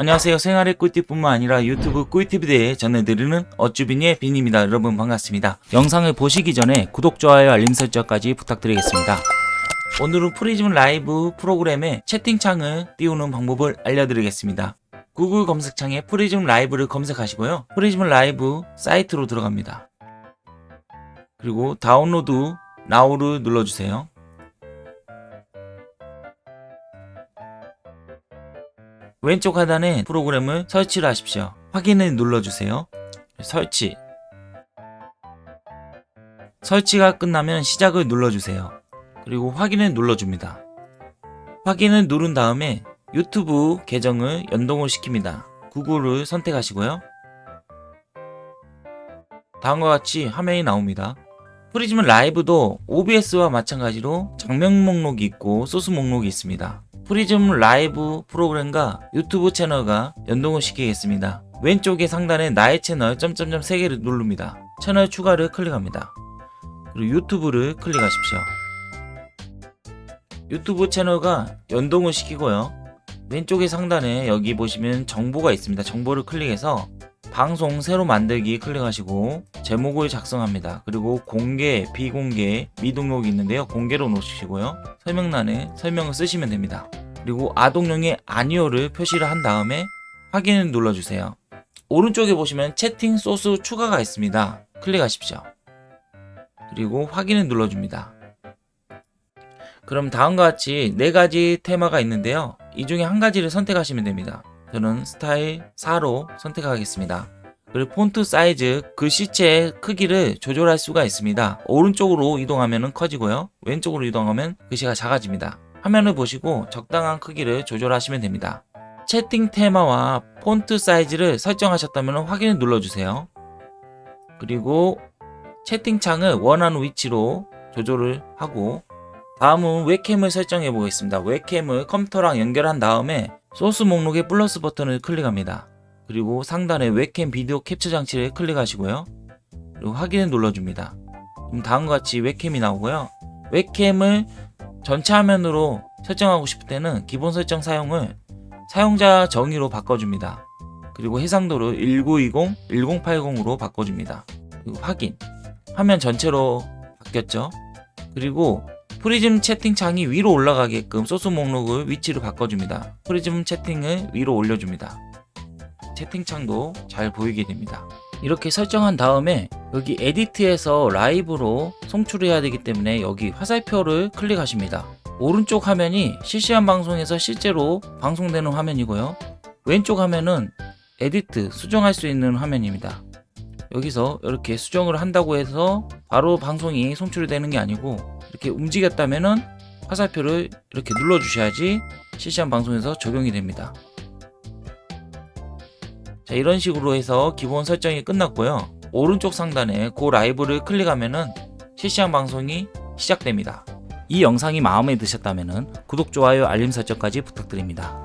안녕하세요. 생활의 꿀팁뿐만 아니라 유튜브 꿀팁에 대해 전해드리는 어쭈빈의 빈입니다. 여러분 반갑습니다. 영상을 보시기 전에 구독, 좋아요, 알림 설정까지 부탁드리겠습니다. 오늘은 프리즘 라이브 프로그램에 채팅창을 띄우는 방법을 알려드리겠습니다. 구글 검색창에 프리즘 라이브를 검색하시고요. 프리즘 라이브 사이트로 들어갑니다. 그리고 Download Now를 눌러주세요 왼쪽 하단에 프로그램을 설치를 하십시오. 확인을 눌러주세요. 설치 설치가 끝나면 시작을 눌러주세요. 그리고 확인을 눌러줍니다. 확인을 누른 다음에 유튜브 계정을 연동을 시킵니다. 구글을 선택하시고요. 다음과 같이 화면이 나옵니다. 프리즘은 라이브도 OBS와 마찬가지로 장면 목록이 있고 소스 목록이 있습니다. 프리즘 라이브 프로그램과 유튜브 채널과 연동을 시키겠습니다. 왼쪽에 상단에 나의 채널 점점점 3개를 누릅니다. 채널 추가를 클릭합니다. 그리고 유튜브를 클릭하십시오. 유튜브 채널과 연동을 시키고요. 왼쪽에 상단에 여기 보시면 정보가 있습니다. 정보를 클릭해서 방송 새로 만들기 클릭하시고 제목을 작성합니다. 그리고 공개, 비공개, 미등록이 있는데요. 공개로 놓으시고요. 설명란에 설명을 쓰시면 됩니다. 그리고 아동용의 아니오를 표시를 한 다음에 확인을 눌러주세요. 오른쪽에 보시면 채팅 소스 추가가 있습니다. 클릭하십시오. 그리고 확인을 눌러줍니다. 그럼 다음과 같이 네 가지 테마가 있는데요. 이 중에 한 가지를 선택하시면 됩니다. 저는 스타일 4로 선택하겠습니다. 그리고 폰트 사이즈, 글씨체의 크기를 조절할 수가 있습니다. 오른쪽으로 이동하면 커지고요. 왼쪽으로 이동하면 글씨가 작아집니다. 화면을 보시고 적당한 크기를 조절하시면 됩니다. 채팅 테마와 폰트 사이즈를 설정하셨다면 확인을 눌러주세요. 그리고 채팅창을 원하는 위치로 조절을 하고 다음은 웹캠을 설정해 보겠습니다. 웹캠을 컴퓨터랑 연결한 다음에 소스 목록의 플러스 버튼을 클릭합니다. 그리고 상단에 웹캠 비디오 캡처 장치를 클릭하시고요. 그리고 확인을 눌러줍니다. 그럼 다음과 같이 웹캠이 나오고요. 웹캠을 전체 화면으로 설정하고 싶을 때는 기본 설정 사용을 사용자 정의로 바꿔줍니다. 그리고 해상도를 1920, 1080으로 바꿔줍니다. 그리고 확인 화면 전체로 바뀌었죠. 그리고 프리즘 채팅창이 위로 올라가게끔 소스 목록을 위치를 바꿔줍니다. 프리즘 채팅을 위로 올려줍니다. 채팅창도 잘 보이게 됩니다. 이렇게 설정한 다음에 여기 Edit에서 라이브로 송출해야 되기 때문에 여기 화살표를 클릭하십니다. 오른쪽 화면이 실시간 방송에서 실제로 방송되는 화면이고요. 왼쪽 화면은 edit, 수정할 수 있는 화면입니다. 여기서 이렇게 수정을 한다고 해서 바로 방송이 송출이 되는 게 아니고 이렇게 움직였다면은 화살표를 이렇게 눌러 주셔야지 실시간 방송에서 적용이 됩니다. 자 이런 식으로 해서 기본 설정이 끝났고요. 오른쪽 상단에 Go Live를 클릭하면은 실시간 방송이 시작됩니다. 이 영상이 마음에 드셨다면 구독, 좋아요, 알림 설정까지 부탁드립니다.